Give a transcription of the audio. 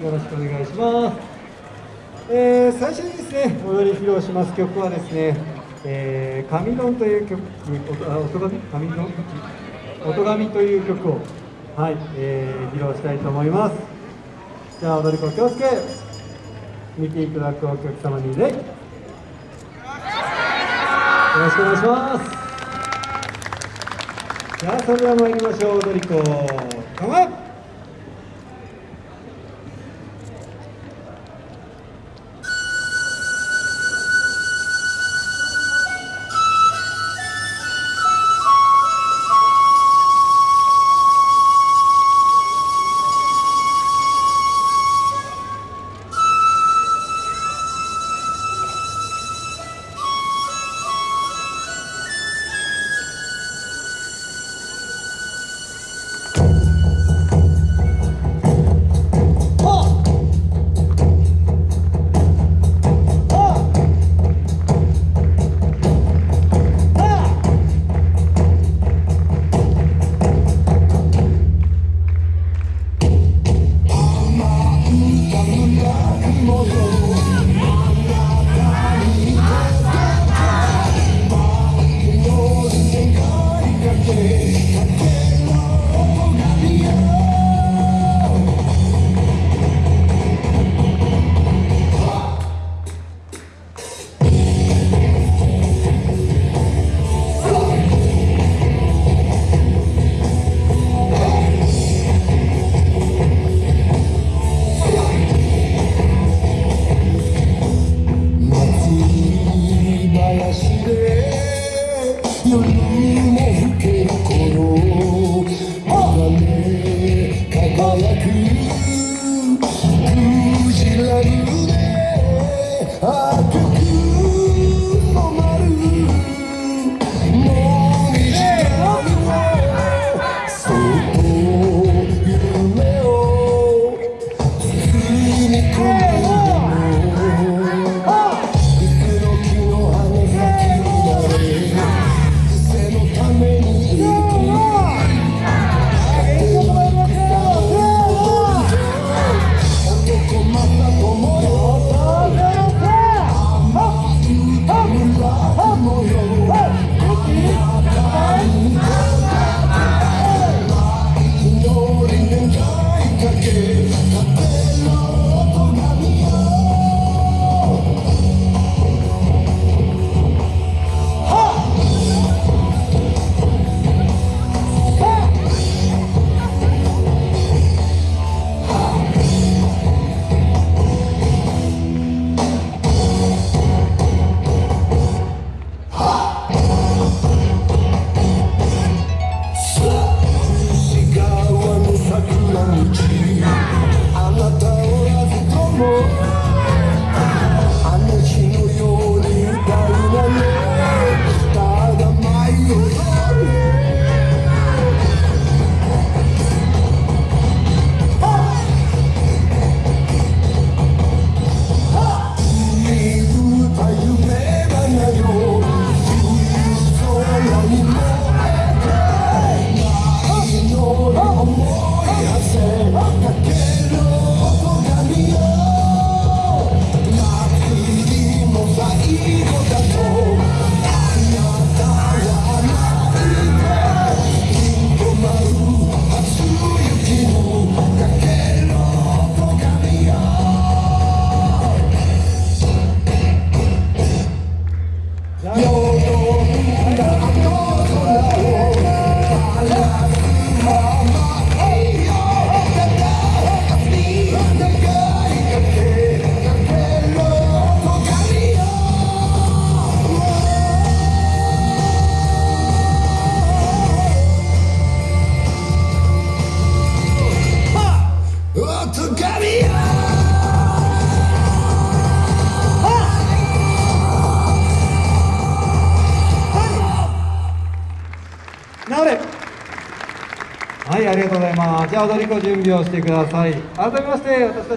よろしくお願いします。えー、最初にですね、踊り披露します曲はですね、えー、神論という曲、音あ音神神論音神という曲を、はい、えー、披露したいと思います。じゃあ踊り子気をつけ、見ていただくお客様に礼。よろしくお願いします。じゃあそれでは参りましょう、踊り子。れ。はいありがとうございます。じゃあ踊り子準備をしてください。改めまして私たち